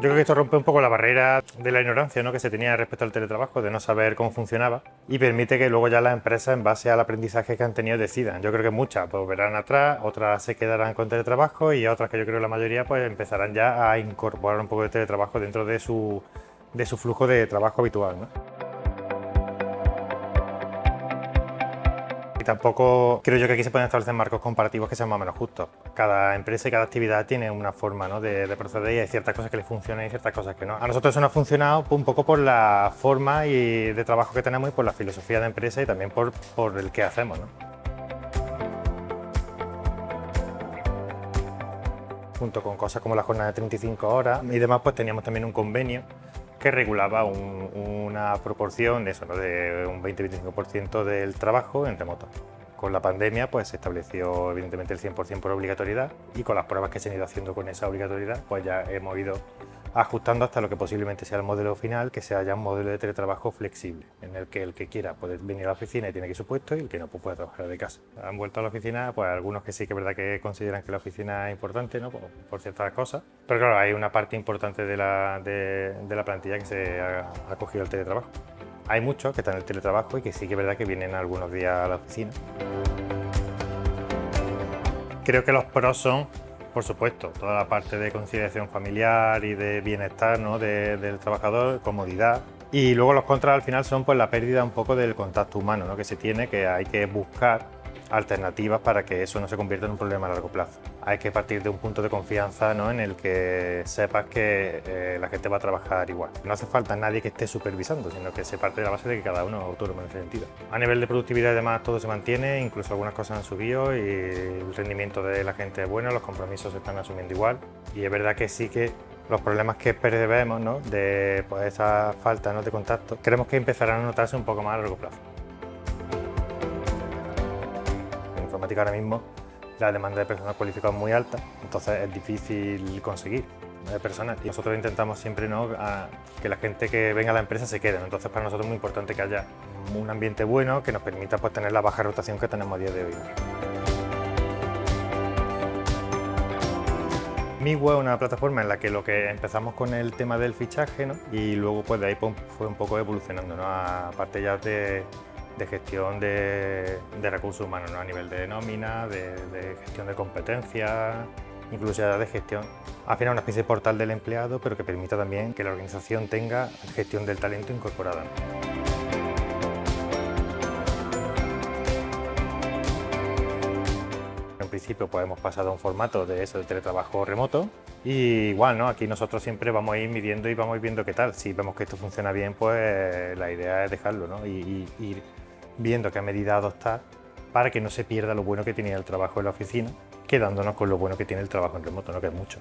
Yo creo que esto rompe un poco la barrera de la ignorancia ¿no? que se tenía respecto al teletrabajo, de no saber cómo funcionaba y permite que luego ya las empresas en base al aprendizaje que han tenido decidan. Yo creo que muchas pues, verán atrás, otras se quedarán con teletrabajo y otras que yo creo la mayoría pues empezarán ya a incorporar un poco de teletrabajo dentro de su, de su flujo de trabajo habitual. ¿no? Y tampoco creo yo que aquí se pueden establecer marcos comparativos que sean más o menos justos. Cada empresa y cada actividad tiene una forma ¿no? de, proceder y hay ciertas cosas que le funcionan y ciertas cosas que no. A nosotros eso nos ha funcionado un poco por la forma y de trabajo que tenemos y por la filosofía de empresa y también por, por el que hacemos. ¿no? Junto con cosas como la jornada de 35 horas y demás, pues teníamos también un convenio que regulaba una proporción de, eso, de un 20-25% del trabajo en remoto. Con la pandemia pues, se estableció evidentemente el 100% por obligatoriedad y con las pruebas que se han ido haciendo con esa obligatoriedad pues ya hemos ido ajustando hasta lo que posiblemente sea el modelo final, que sea ya un modelo de teletrabajo flexible, en el que el que quiera puede venir a la oficina y tiene que ir su puesto y el que no pues puede trabajar de casa. Han vuelto a la oficina, pues algunos que sí que es verdad que consideran que la oficina es importante ¿no? por, ciertas cosas, pero claro, hay una parte importante de la, de, la plantilla que se ha, ha cogido el teletrabajo. Hay muchos que están en el teletrabajo y que sí que es verdad que vienen algunos días a la oficina. Creo que los pros son por supuesto, toda la parte de conciliación familiar y de bienestar ¿no? del trabajador, comodidad. Y luego los contras al final son pues, la pérdida un poco del contacto humano ¿no? que se tiene, que hay que buscar alternativas para que eso no se convierta en un problema a largo plazo. Hay que partir de un punto de confianza ¿no? en el que sepas que eh, la gente va a trabajar igual. No hace falta nadie que esté supervisando, sino que se parte de la base de que cada uno es autónomo en ese sentido. A nivel de productividad además todo se mantiene, incluso algunas cosas han subido y el rendimiento de la gente es bueno, los compromisos se están asumiendo igual y es verdad que sí que los problemas que percibemos ¿no? de pues, esa falta ¿no? de contacto, creemos que empezarán a notarse un poco más a largo plazo. ahora mismo la demanda de personal cualificado es muy alta, entonces es difícil conseguir personas y nosotros intentamos siempre ¿no? que la gente que venga a la empresa se quede, entonces para nosotros es muy importante que haya un ambiente bueno que nos permita pues, tener la baja rotación que tenemos a día de hoy. Miwa es una plataforma en la que lo que empezamos con el tema del fichaje y luego pues de ahí pues, fue un poco evolucionando, ¿no? aparte ya de de gestión de, recursos humanos, a nivel de nómina, de, gestión de competencias, incluso de gestión. Al final una especie de portal del empleado, pero que permita también que la organización tenga gestión del talento incorporada. En principio pues hemos pasado a un formato de eso, de teletrabajo remoto y igual, ¿no? Aquí nosotros siempre vamos a ir midiendo y vamos a ir viendo qué tal. Si vemos que esto funciona bien, pues la idea es dejarlo, ¿no? Y, ir viendo qué medida adoptar para que no se pierda lo bueno que tenía el trabajo en la oficina, quedándonos con lo bueno que tiene el trabajo en remoto, ¿no? que es mucho.